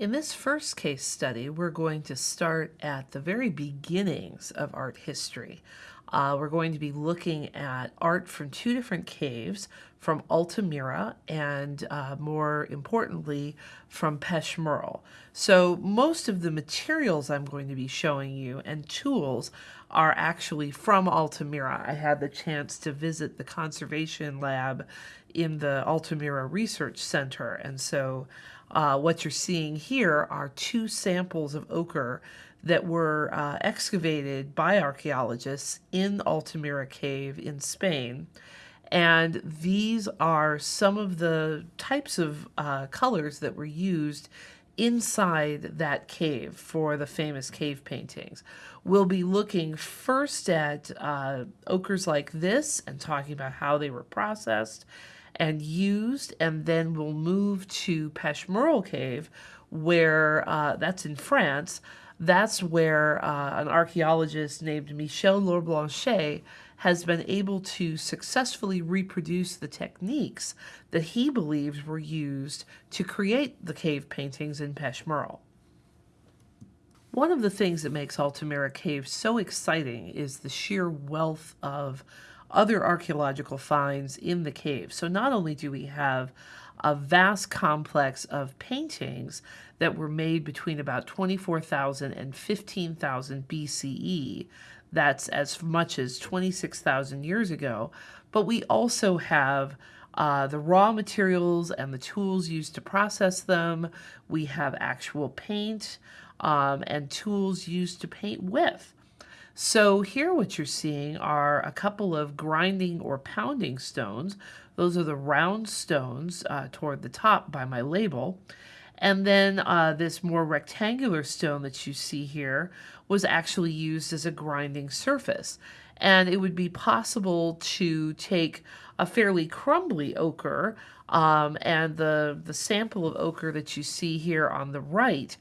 In this first case study, we're going to start at the very beginnings of art history. Uh, we're going to be looking at art from two different caves, from Altamira and uh, more importantly, from Pech Merle. So most of the materials I'm going to be showing you and tools are actually from Altamira. I had the chance to visit the conservation lab in the Altamira Research Center, and so uh, what you're seeing here are two samples of ochre that were uh, excavated by archaeologists in Altamira Cave in Spain. And these are some of the types of uh, colors that were used inside that cave for the famous cave paintings. We'll be looking first at uh, ochres like this and talking about how they were processed and used, and then we'll move to Pech Merle Cave, where uh, that's in France. That's where uh, an archaeologist named Michel Lorblanchet has been able to successfully reproduce the techniques that he believes were used to create the cave paintings in Pech Merle. One of the things that makes Altamira Cave so exciting is the sheer wealth of other archaeological finds in the cave. So not only do we have a vast complex of paintings that were made between about 24,000 and 15,000 BCE, that's as much as 26,000 years ago, but we also have uh, the raw materials and the tools used to process them. We have actual paint um, and tools used to paint with. So here what you're seeing are a couple of grinding or pounding stones. Those are the round stones uh, toward the top by my label. And then uh, this more rectangular stone that you see here was actually used as a grinding surface. And it would be possible to take a fairly crumbly ochre um, and the, the sample of ochre that you see here on the right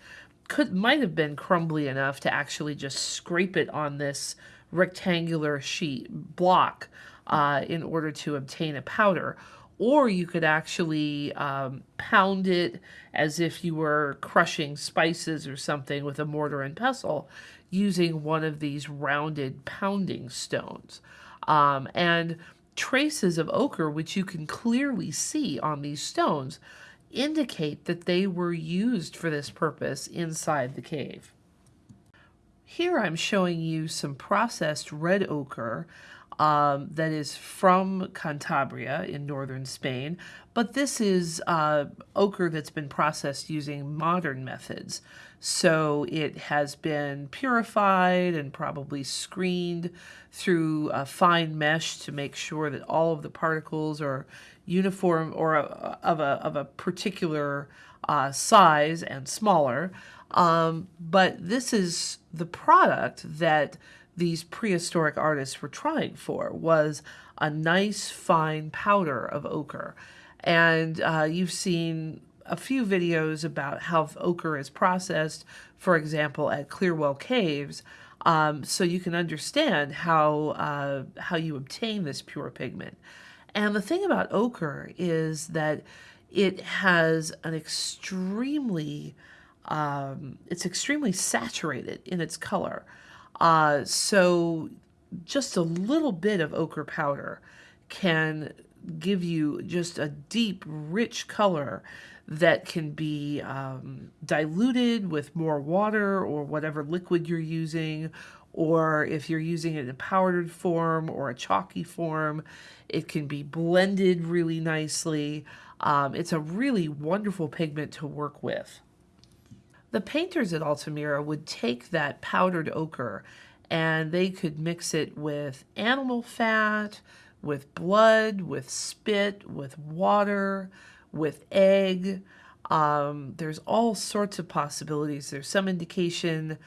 could might have been crumbly enough to actually just scrape it on this rectangular sheet block uh, in order to obtain a powder. Or you could actually um, pound it as if you were crushing spices or something with a mortar and pestle using one of these rounded pounding stones. Um, and traces of ochre, which you can clearly see on these stones, indicate that they were used for this purpose inside the cave. Here I'm showing you some processed red ochre um, that is from Cantabria in northern Spain, but this is uh, ochre that's been processed using modern methods. So it has been purified and probably screened through a fine mesh to make sure that all of the particles are uniform or a, of, a, of a particular uh, size and smaller. Um, but this is the product that these prehistoric artists were trying for was a nice fine powder of ochre. And uh, you've seen a few videos about how ochre is processed, for example, at Clearwell Caves, um, so you can understand how, uh, how you obtain this pure pigment. And the thing about ochre is that it has an extremely, um, it's extremely saturated in its color. Uh, so just a little bit of ochre powder can give you just a deep, rich color that can be um, diluted with more water or whatever liquid you're using, or if you're using it in a powdered form or a chalky form, it can be blended really nicely. Um, it's a really wonderful pigment to work with. The painters at Altamira would take that powdered ochre and they could mix it with animal fat, with blood, with spit, with water, with egg. Um, there's all sorts of possibilities. There's some indication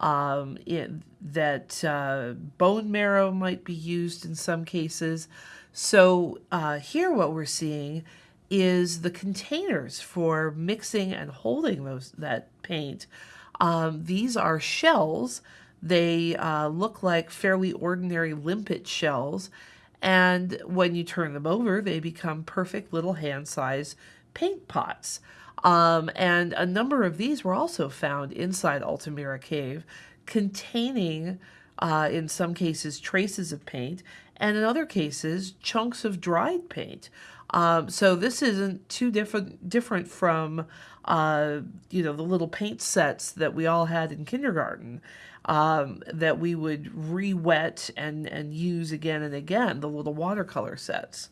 um, it, that uh, bone marrow might be used in some cases. So uh, here what we're seeing is the containers for mixing and holding those that paint. Um, these are shells. They uh, look like fairly ordinary limpet shells. And when you turn them over, they become perfect little hand-sized paint pots. Um, and a number of these were also found inside Altamira Cave, containing, uh, in some cases, traces of paint, and in other cases, chunks of dried paint. Um, so this isn't too different different from uh, you know the little paint sets that we all had in kindergarten um, that we would re-wet and and use again and again the little watercolor sets.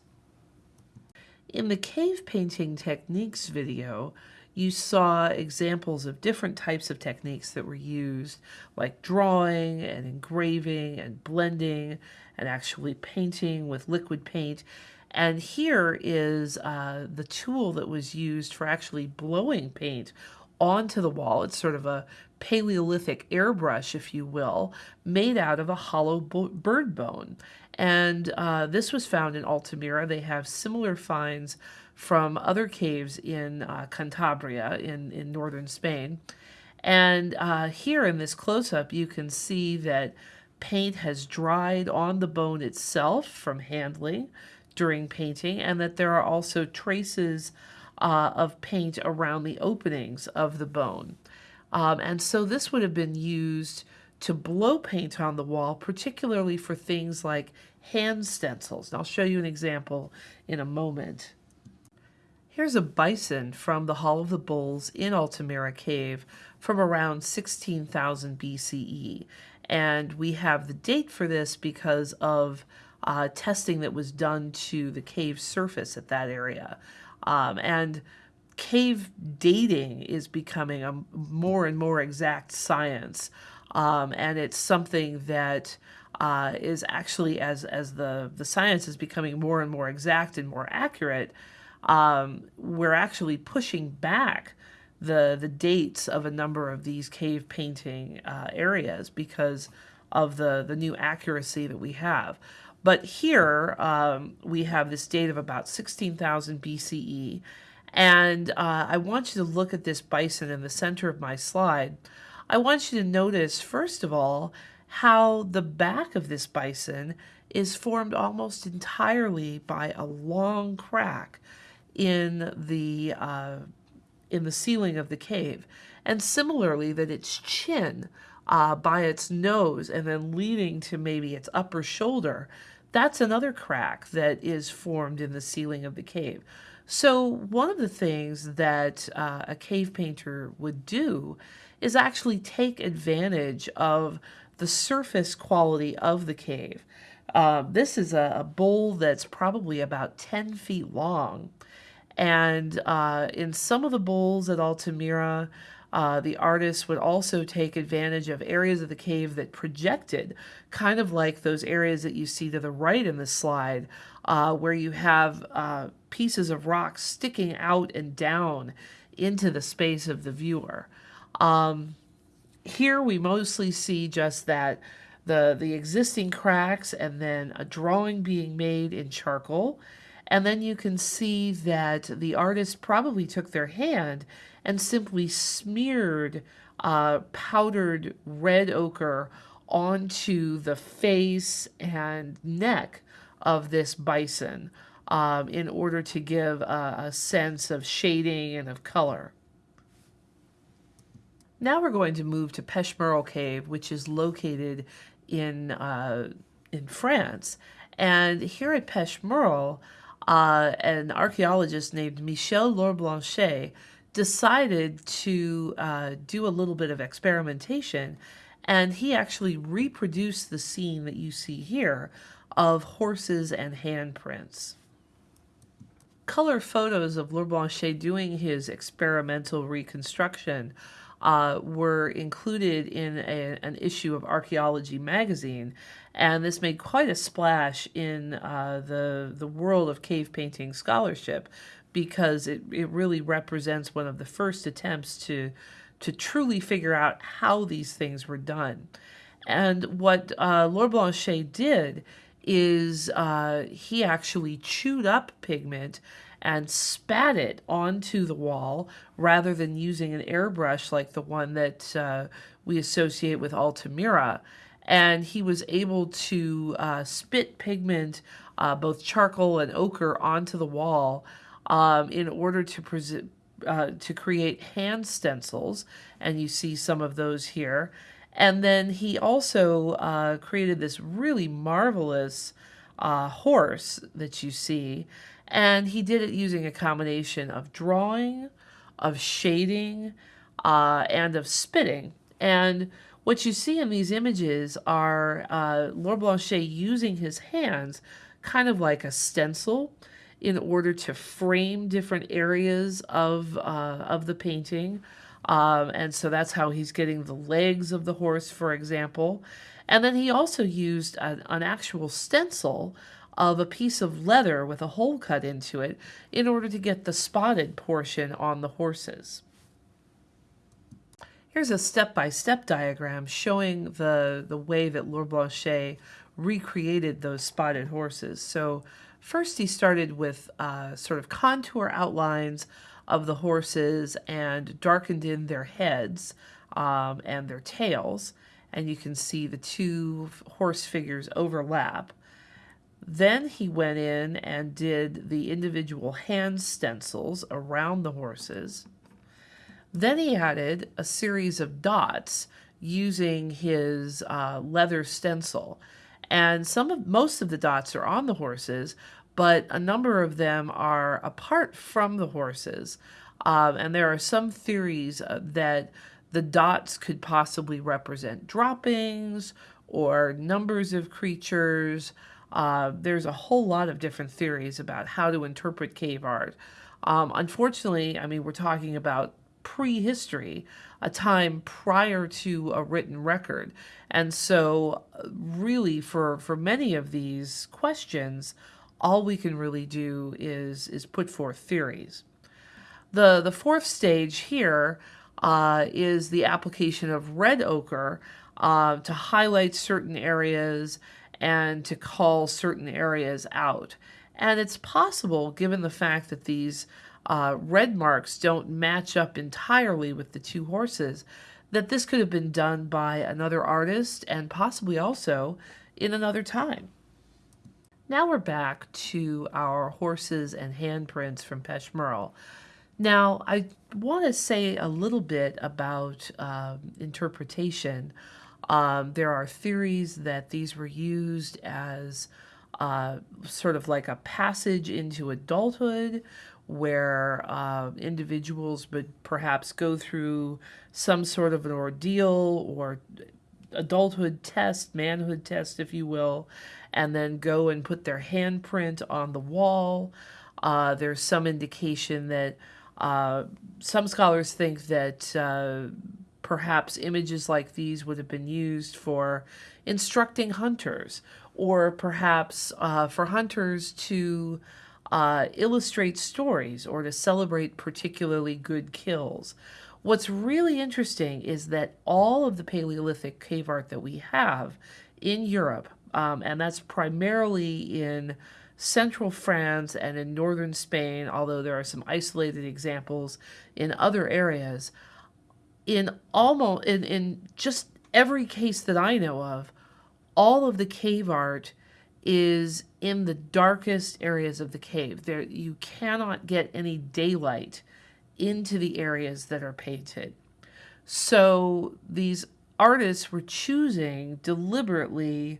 In the cave painting techniques video, you saw examples of different types of techniques that were used, like drawing and engraving and blending and actually painting with liquid paint. And here is uh, the tool that was used for actually blowing paint onto the wall. It's sort of a Paleolithic airbrush, if you will, made out of a hollow bird bone. And uh, this was found in Altamira. They have similar finds from other caves in uh, Cantabria in, in northern Spain. And uh, here in this close-up, you can see that paint has dried on the bone itself from handling during painting, and that there are also traces uh, of paint around the openings of the bone. Um, and so this would have been used to blow paint on the wall, particularly for things like hand stencils. And I'll show you an example in a moment. Here's a bison from the Hall of the Bulls in Altamira Cave from around 16,000 BCE. And we have the date for this because of uh, testing that was done to the cave surface at that area. Um, and cave dating is becoming a more and more exact science. Um, and it's something that uh, is actually, as, as the, the science is becoming more and more exact and more accurate, um, we're actually pushing back the, the dates of a number of these cave painting uh, areas because of the, the new accuracy that we have. But here um, we have this date of about 16,000 BCE. And uh, I want you to look at this bison in the center of my slide. I want you to notice, first of all, how the back of this bison is formed almost entirely by a long crack in the uh, in the ceiling of the cave, and similarly that its chin uh, by its nose and then leading to maybe its upper shoulder, that's another crack that is formed in the ceiling of the cave. So one of the things that uh, a cave painter would do is actually take advantage of the surface quality of the cave. Uh, this is a, a, bowl that's probably about 10 feet long. And uh, in some of the bowls at Altamira, uh, the artist would also take advantage of areas of the cave that projected, kind of like those areas that you see to the right in the slide, uh, where you have uh, pieces of rock sticking out and down into the space of the viewer. Um, here we mostly see just that the, the existing cracks and then a drawing being made in charcoal. And then you can see that the artist probably took their hand and simply smeared uh, powdered red ochre onto the face and neck of this bison um, in order to give a, a sense of shading and of color. Now we're going to move to Pechmerle Cave, which is located in, uh, in France. And here at Pechmerle, uh, an archaeologist named Michel Lorblanchet decided to uh, do a little bit of experimentation and he actually reproduced the scene that you see here of horses and handprints. Color photos of Lorblanchet doing his experimental reconstruction uh, were included in a, an issue of Archaeology magazine, and this made quite a splash in uh, the the world of cave painting scholarship because it, it really represents one of the first attempts to to truly figure out how these things were done. And what uh, Lorblanchet did is uh, he actually chewed up pigment and spat it onto the wall rather than using an airbrush like the one that uh, we associate with Altamira. And he was able to uh, spit pigment, uh, both charcoal and ochre, onto the wall um, in order to. Uh, to create hand stencils, and you see some of those here. And then he also uh, created this really marvelous uh, horse that you see, and he did it using a combination of drawing, of shading, uh, and of spitting. And what you see in these images are uh, Lorblanchet using his hands kind of like a stencil in order to frame different areas of, uh, of the painting. Um, and so that's how he's getting the legs of the horse, for example. And then he also used an, an actual stencil of a piece of leather with a hole cut into it in order to get the spotted portion on the horses. Here's a step-by-step -step diagram showing the, the way that Lorblanchet recreated those spotted horses. So First, he started with uh, sort of contour outlines of the horses and darkened in their heads um, and their tails. And you can see the two horse figures overlap. Then he went in and did the individual hand stencils around the horses. Then he added a series of dots using his uh, leather stencil and some of most of the dots are on the horses, but a number of them are apart from the horses. Um, and there are some theories uh, that the dots could possibly represent droppings or numbers of creatures. Uh, there's a whole lot of different theories about how to interpret cave art. Um, unfortunately, I mean, we're talking about prehistory, a time prior to a written record. And so really for, for many of these questions, all we can really do is, is put forth theories. The, the fourth stage here uh, is the application of red ochre uh, to highlight certain areas and to call certain areas out. And it's possible, given the fact that these uh, red marks don't match up entirely with the two horses, that this could have been done by another artist and possibly also in another time. Now we're back to our horses and handprints from Pechmerle. Now, I want to say a little bit about um, interpretation. Um, there are theories that these were used as uh, sort of like a passage into adulthood where uh, individuals would perhaps go through some sort of an ordeal or adulthood test, manhood test, if you will, and then go and put their handprint on the wall. Uh, there's some indication that uh, some scholars think that uh, perhaps images like these would have been used for instructing hunters, or perhaps uh, for hunters to uh, illustrate stories or to celebrate particularly good kills. What's really interesting is that all of the Paleolithic cave art that we have in Europe, um, and that's primarily in central France and in northern Spain, although there are some isolated examples in other areas, in almost in, in just every case that I know of, all of the cave art is in the darkest areas of the cave. There you cannot get any daylight into the areas that are painted. So these artists were choosing deliberately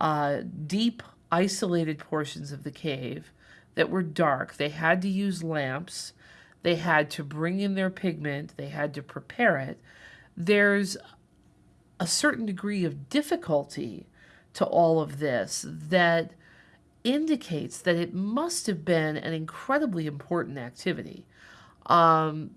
uh, deep, isolated portions of the cave that were dark. They had to use lamps. They had to bring in their pigment. They had to prepare it. There's a certain degree of difficulty to all of this that indicates that it must have been an incredibly important activity. Um,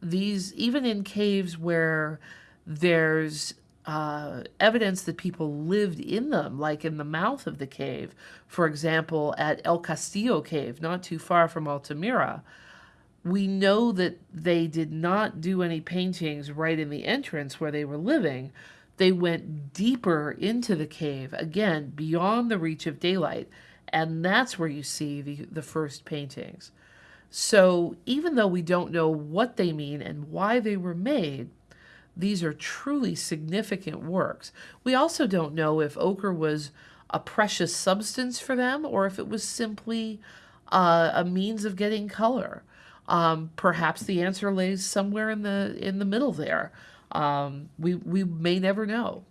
these, even in caves where there's uh, evidence that people lived in them, like in the mouth of the cave, for example, at El Castillo Cave, not too far from Altamira, we know that they did not do any paintings right in the entrance where they were living, they went deeper into the cave, again, beyond the reach of daylight. And that's where you see the, the first paintings. So even though we don't know what they mean and why they were made, these are truly significant works. We also don't know if ochre was a precious substance for them or if it was simply uh, a means of getting color? Um, perhaps the answer lays somewhere in the in the middle there. Um, we we may never know.